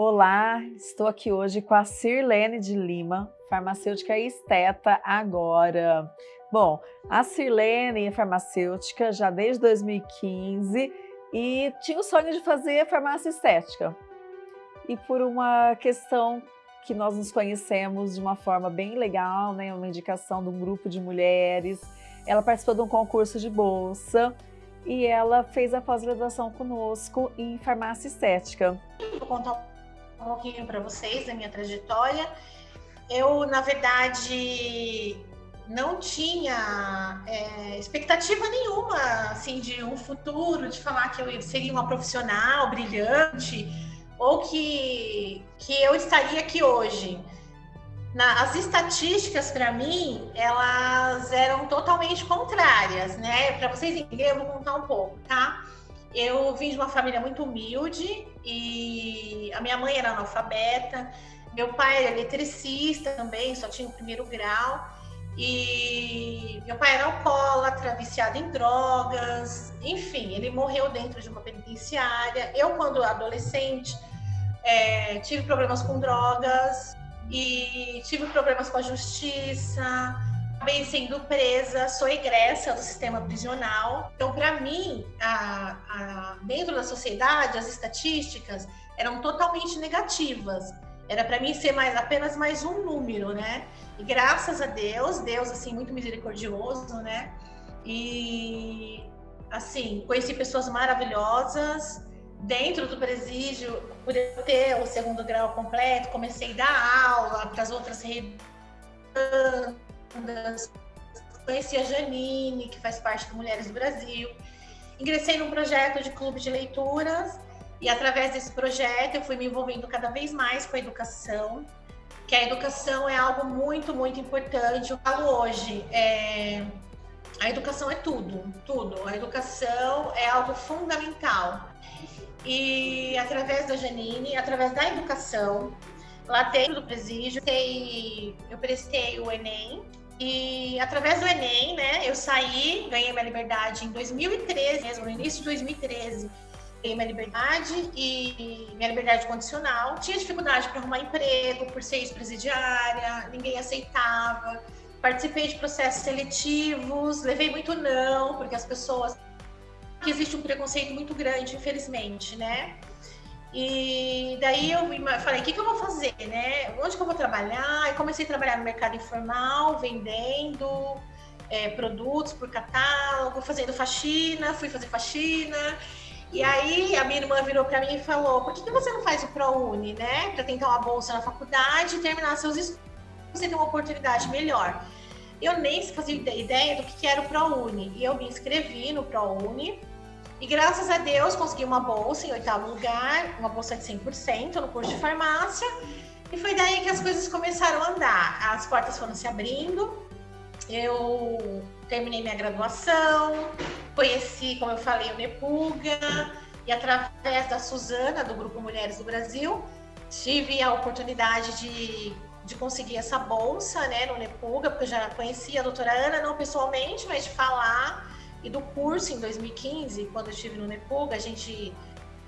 Olá, estou aqui hoje com a Sirlene de Lima, farmacêutica esteta agora. Bom, a Sirlene é farmacêutica já desde 2015 e tinha o sonho de fazer farmácia estética. E por uma questão que nós nos conhecemos de uma forma bem legal, né, uma indicação de um grupo de mulheres, ela participou de um concurso de bolsa e ela fez a pós-graduação conosco em farmácia estética. Vou contar um pouquinho para vocês da minha trajetória. Eu, na verdade, não tinha é, expectativa nenhuma assim de um futuro, de falar que eu seria uma profissional brilhante ou que, que eu estaria aqui hoje. Na, as estatísticas para mim elas eram totalmente contrárias, né? Para vocês entenderem, eu vou contar um pouco, tá? Eu vim de uma família muito humilde e a minha mãe era analfabeta, meu pai era eletricista também, só tinha o primeiro grau. E meu pai era alcoólatra, viciado em drogas, enfim, ele morreu dentro de uma penitenciária. Eu, quando adolescente, é, tive problemas com drogas e tive problemas com a justiça, acabei sendo presa, sou egressa do sistema prisional. Então, para mim, a, a, dentro da sociedade, as estatísticas eram totalmente negativas. Era para mim ser mais apenas mais um número, né? E graças a Deus, Deus assim muito misericordioso, né? E assim, conheci pessoas maravilhosas dentro do presídio, por eu ter o segundo grau completo, comecei a dar aula para as outras conheci a Janine, que faz parte do Mulheres do Brasil. Ingressei num projeto de clube de leituras e através desse projeto eu fui me envolvendo cada vez mais com a educação que a educação é algo muito, muito importante. Eu falo hoje, é, a educação é tudo, tudo. A educação é algo fundamental. E através da Janine, através da educação, lá dentro presídio, eu prestei o Enem. E através do Enem, né, eu saí, ganhei minha liberdade em 2013, mesmo no início de 2013 tenho minha liberdade e minha liberdade condicional. Tinha dificuldade para arrumar emprego por ser ex-presidiária, ninguém aceitava. Participei de processos seletivos, levei muito não, porque as pessoas. existe um preconceito muito grande, infelizmente, né? E daí eu falei, o que, que eu vou fazer, né? Onde que eu vou trabalhar? E comecei a trabalhar no mercado informal, vendendo é, produtos por catálogo, fazendo faxina, fui fazer faxina. E aí a minha irmã virou para mim e falou: por que, que você não faz o ProUni, né? Para tentar uma bolsa na faculdade e terminar seus estudos, você ter uma oportunidade melhor. Eu nem fazia ideia do que era o ProUni. E eu me inscrevi no ProUni. E graças a Deus consegui uma bolsa em oitavo lugar, uma bolsa de 100% no curso de farmácia. E foi daí que as coisas começaram a andar. As portas foram se abrindo. Eu terminei minha graduação, conheci, como eu falei, o Nepuga, e através da Suzana, do Grupo Mulheres do Brasil, tive a oportunidade de, de conseguir essa bolsa né, no Nepuga, porque eu já conhecia a doutora Ana, não pessoalmente, mas de falar, e do curso em 2015, quando eu estive no Nepuga, a gente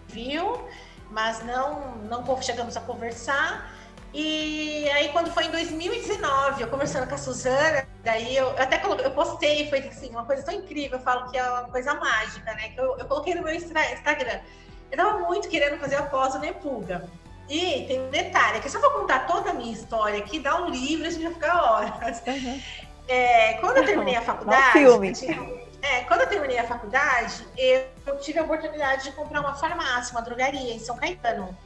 viu, mas não, não chegamos a conversar. E aí, quando foi em 2019, eu conversando com a Suzana, daí eu, eu até coloquei, eu postei, foi assim, uma coisa tão incrível, eu falo que é uma coisa mágica, né? Que eu, eu coloquei no meu Instagram. Eu tava muito querendo fazer a pós do Nepuga. E tem um detalhe, que se eu for contar toda a minha história aqui, dá um livro, a gente vai ficar horas. Uhum. É, quando eu terminei a faculdade. filme. É, quando eu terminei a faculdade, eu tive a oportunidade de comprar uma farmácia, uma drogaria em São Caetano.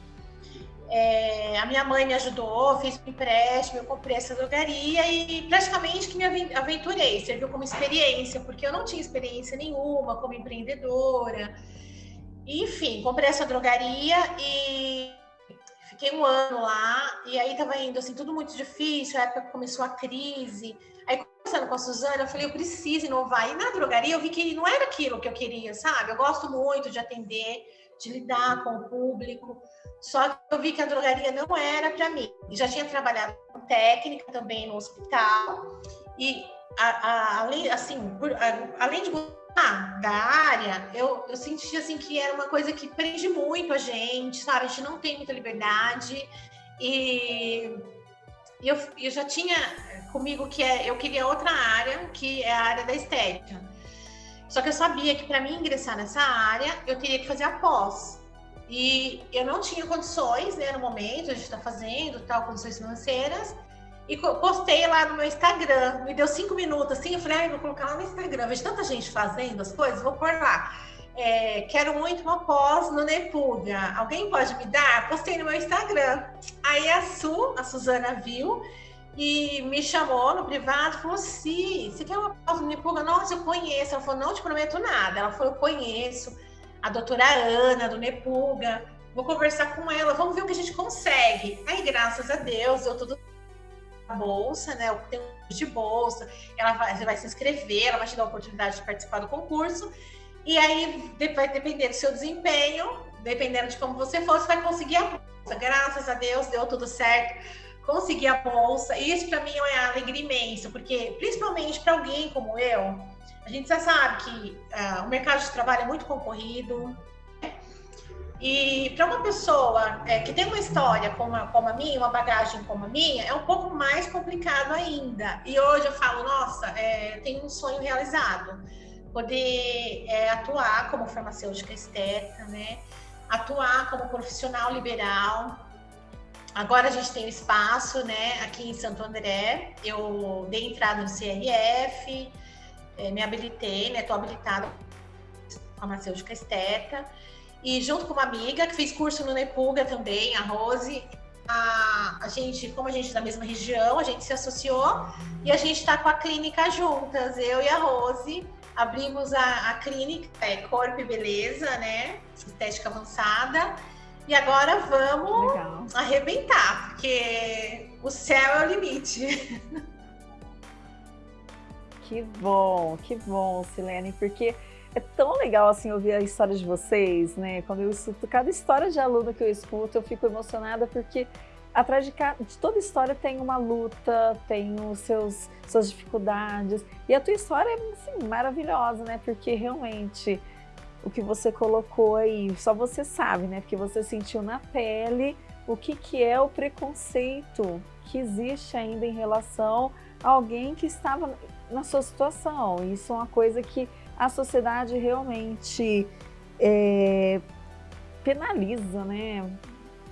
É, a minha mãe me ajudou, fiz um empréstimo, eu comprei essa drogaria e praticamente que me aventurei, serviu como experiência, porque eu não tinha experiência nenhuma como empreendedora. Enfim, comprei essa drogaria e fiquei um ano lá, e aí tava indo assim, tudo muito difícil, a época começou a crise. Aí, conversando com a Suzana, eu falei, eu preciso inovar. E na drogaria eu vi que não era aquilo que eu queria, sabe? Eu gosto muito de atender, de lidar com o público. Só que eu vi que a drogaria não era para mim. Já tinha trabalhado com técnica também no hospital. E a, a, além, assim, a, além de ah, da área, eu, eu senti assim que era uma coisa que prende muito a gente, sabe? A gente não tem muita liberdade e eu, eu já tinha comigo que é, eu queria outra área, que é a área da estética. Só que eu sabia que para mim ingressar nessa área, eu teria que fazer a pós. E eu não tinha condições, né, no momento, a gente está fazendo, tal, condições financeiras. E postei lá no meu Instagram. Me deu cinco minutos assim. Eu falei, ai, vou colocar lá no Instagram. Vejo tanta gente fazendo as coisas, vou pôr lá. É, quero muito uma pós no Nepuga. Alguém pode me dar? Postei no meu Instagram. Aí a Su, a Suzana, viu e me chamou no privado falou: Sim, você quer uma pós no Nepuga? Nossa, eu conheço. Ela falou: Não te prometo nada. Ela falou: Eu conheço a doutora Ana do Nepuga. Vou conversar com ela, vamos ver o que a gente consegue. Aí, graças a Deus, deu tudo bolsa, né? Tem um de bolsa, ela vai, vai se inscrever, ela vai te dar a oportunidade de participar do concurso. E aí vai depender do seu desempenho, dependendo de como você for, você vai conseguir a bolsa. Graças a Deus deu tudo certo, consegui a bolsa. E isso para mim é uma alegria imensa, porque principalmente para alguém como eu, a gente já sabe que uh, o mercado de trabalho é muito concorrido, e para uma pessoa é, que tem uma história como a, como a minha, uma bagagem como a minha, é um pouco mais complicado ainda. E hoje eu falo, nossa, é, tenho um sonho realizado. Poder é, atuar como farmacêutica estética, né? Atuar como profissional liberal. Agora a gente tem espaço, né? Aqui em Santo André. Eu dei entrada no CRF, é, me habilitei, né? Estou habilitada farmacêutica estética. E junto com uma amiga que fez curso no Nepuga também, a Rose, a, a gente, como a gente é da mesma região, a gente se associou e a gente está com a clínica juntas, eu e a Rose. Abrimos a, a clínica, é Corpo e Beleza, né? Estética avançada. E agora vamos Legal. arrebentar, porque o céu é o limite. Que bom, que bom, Silene, porque é tão legal assim ouvir a história de vocês, né? Quando eu escuto cada história de aluno que eu escuto, eu fico emocionada porque atrás de, cada, de toda história tem uma luta, tem os seus suas dificuldades. E a tua história é assim, maravilhosa, né? Porque realmente o que você colocou aí, só você sabe, né? Porque você sentiu na pele o que, que é o preconceito que existe ainda em relação a alguém que estava na sua situação. Isso é uma coisa que a sociedade realmente é, penaliza, né?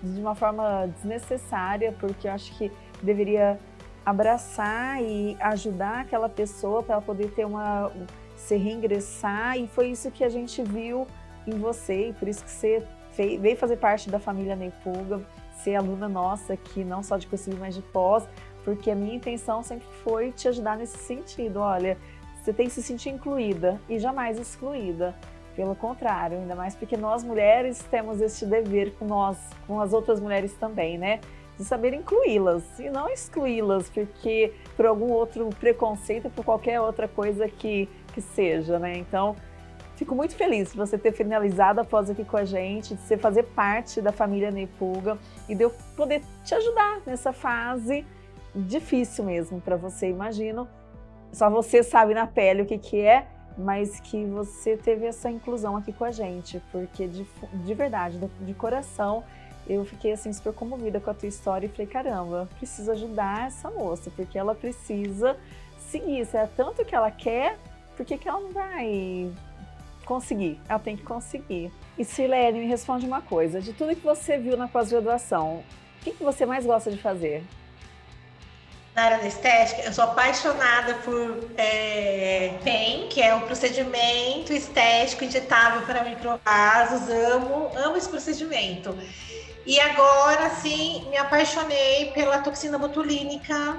De uma forma desnecessária, porque eu acho que deveria abraçar e ajudar aquela pessoa para poder ter uma se reingressar e foi isso que a gente viu em você e por isso que você fez, veio fazer parte da família Neipuga, ser aluna nossa aqui, não só de cursinho, mas de pós, porque a minha intenção sempre foi te ajudar nesse sentido. Olha, você tem que se sentir incluída e jamais excluída. Pelo contrário, ainda mais porque nós mulheres temos este dever com nós, com as outras mulheres também, né? De saber incluí-las e não excluí-las porque por algum outro preconceito, por qualquer outra coisa que, que seja, né? Então, fico muito feliz de você ter finalizado após aqui com a gente, de você fazer parte da família Neipulga e de eu poder te ajudar nessa fase difícil mesmo para você, imagino, só você sabe na pele o que, que é, mas que você teve essa inclusão aqui com a gente, porque de, de verdade, de coração, eu fiquei assim super comovida com a tua história e falei, caramba, preciso ajudar essa moça, porque ela precisa seguir, se é tanto que ela quer, por que, ela não vai conseguir? Ela tem que conseguir. E Silene, me responde uma coisa, de tudo que você viu na pós-graduação, o que, que você mais gosta de fazer? Na área da estética, eu sou apaixonada por é, PEN, que é o procedimento estético injetável para microvasos. Amo, amo esse procedimento. E agora, sim, me apaixonei pela toxina botulínica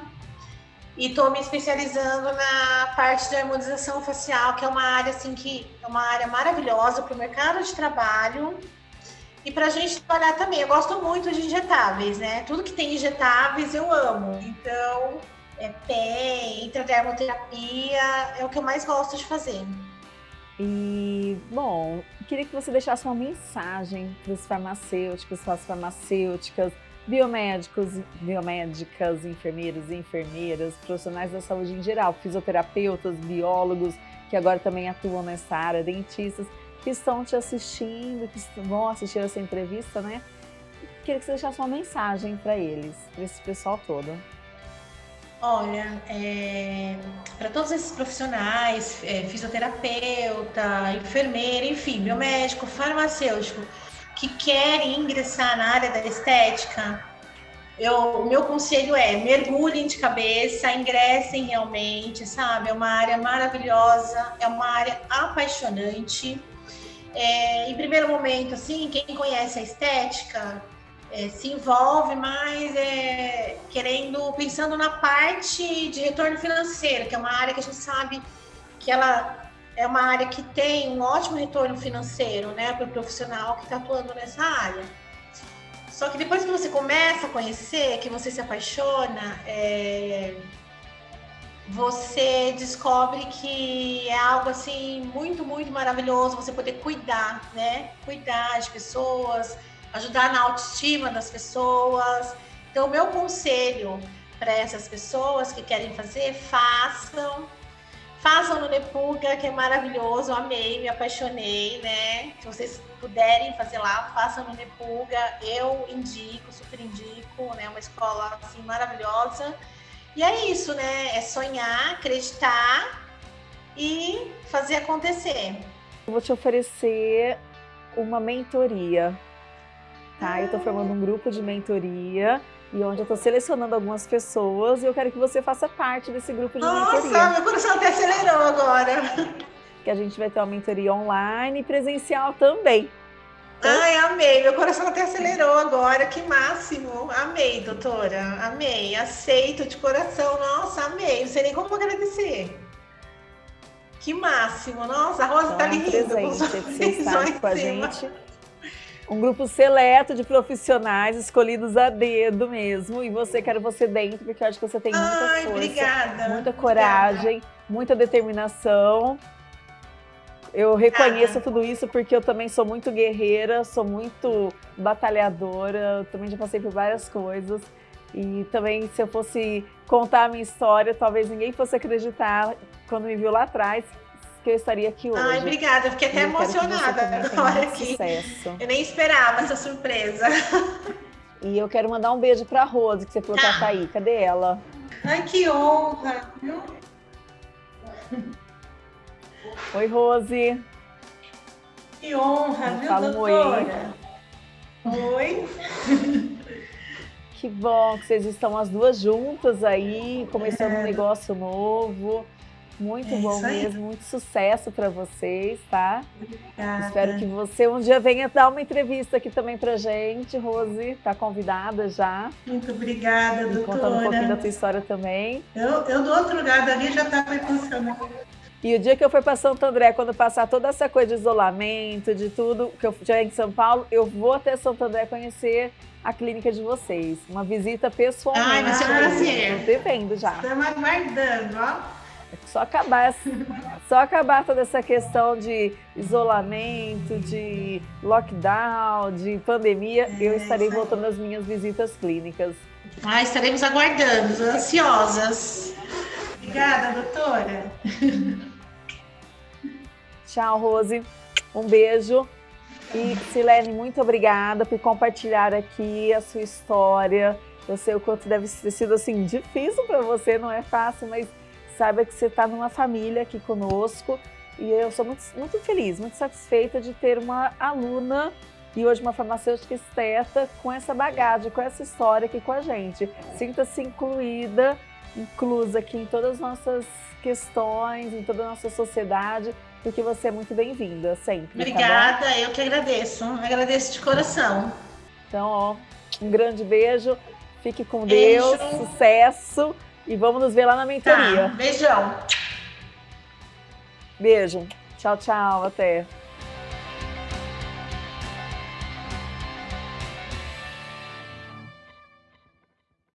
e estou me especializando na parte de harmonização facial, que é uma área assim que é uma área maravilhosa para o mercado de trabalho e para a gente trabalhar também, eu gosto muito de injetáveis, né? Tudo que tem injetáveis eu amo. Então, é pé, intradermoterapia, é o que eu mais gosto de fazer. E, bom, queria que você deixasse uma mensagem para os farmacêuticos, para as farmacêuticas, biomédicos, biomédicas, enfermeiros e enfermeiras, profissionais da saúde em geral, fisioterapeutas, biólogos, que agora também atuam nessa área, dentistas, que estão te assistindo, que vão assistir essa entrevista, né? Queria que você deixasse uma mensagem para eles, para esse pessoal todo. Olha, é, para todos esses profissionais, é, fisioterapeuta, enfermeira, enfim, biomédico, farmacêutico, que querem ingressar na área da estética, eu, meu conselho é mergulhem de cabeça, ingressem realmente, sabe? É uma área maravilhosa, é uma área apaixonante. É, em primeiro momento, assim, quem conhece a estética é, se envolve mais é, querendo, pensando na parte de retorno financeiro, que é uma área que a gente sabe que ela é uma área que tem um ótimo retorno financeiro, né, para o profissional que está atuando nessa área. Só que depois que você começa a conhecer, que você se apaixona, é, você descobre que é algo assim muito, muito maravilhoso você poder cuidar, né? Cuidar de pessoas, ajudar na autoestima das pessoas. Então, o meu conselho para essas pessoas que querem fazer, façam. Façam no Nepuga, que é maravilhoso, amei, me apaixonei, né? Se vocês puderem fazer lá, façam no Nepuga, eu indico, super indico, né? Uma escola assim maravilhosa. E é isso, né? É sonhar, acreditar e fazer acontecer. Eu vou te oferecer uma mentoria tá? Eu estou formando um grupo de mentoria e onde eu estou selecionando algumas pessoas e eu quero que você faça parte desse grupo de Nossa, mentoria. Nossa, meu coração até acelerou agora. Que a gente vai ter uma mentoria online e presencial também. Ai, amei. Meu coração até acelerou agora. Que máximo. Amei, doutora. Amei. Aceito de coração. Nossa, amei. Não sei nem como agradecer. Que máximo. Nossa, a Rosa então, tá ali rindo. Está com a gente um grupo seleto de profissionais escolhidos a dedo mesmo. E você, quero você dentro, porque eu acho que você tem muita Ai, força, obrigada, muita coragem, obrigada. muita determinação. Eu reconheço tudo isso porque eu também sou muito guerreira, sou muito batalhadora, também já passei por várias coisas. E também, se eu fosse contar a minha história, talvez ninguém fosse acreditar quando me viu lá atrás, que eu estaria aqui hoje. Ai, obrigada, fiquei até emocionada agora aqui. Sucesso. Eu nem esperava essa surpresa. E eu quero mandar um beijo pra Rose, que você falou que tá aí. Cadê ela? Ai, que honra, viu? Oi, Rose. Que honra, Me viu, fala doutora? Oi. Oi. Que bom que vocês estão as duas juntas aí, começando é. um negócio novo. Muito é bom mesmo, muito sucesso para vocês, tá? Obrigada. Espero que você um dia venha dar uma entrevista aqui também pra gente, Rose, tá convidada já. Muito obrigada, doutora. Contando um pouquinho da tua história também. Eu, eu do outro lado ali já estava funcionando. E o dia que eu for para Santo André, quando passar toda essa coisa de isolamento, de tudo, que eu estiver em São Paulo, eu vou até Santo André conhecer a clínica de vocês. Uma visita pessoalmente. Ai, vai ser um prazer. Devendo já. Estamos aguardando, ó. Só acabar, só acabar toda essa questão de isolamento, de lockdown, de pandemia, é, eu estarei voltando às minhas visitas clínicas. Ah, estaremos aguardando, ansiosas. Obrigada, doutora. Tchau, Rose. Um beijo. E Silene, muito obrigada por compartilhar aqui a sua história. Eu sei o quanto deve ter sido assim difícil para você, não é fácil, mas saiba que você está numa família aqui conosco e eu sou muito, muito feliz, muito satisfeita de ter uma aluna e hoje uma farmacêutica esteta com essa bagagem, com essa história aqui com a gente. Sinta-se incluída, inclusa aqui em todas as nossas questões, em toda a nossa sociedade, porque você é muito bem-vinda sempre. Tá Obrigada, tá eu que agradeço, agradeço de coração. Então, ó, um grande beijo, fique com beijo. Deus, sucesso e vamos nos ver lá na mentoria. Tá, beijão. Beijo. Tchau, tchau. Até.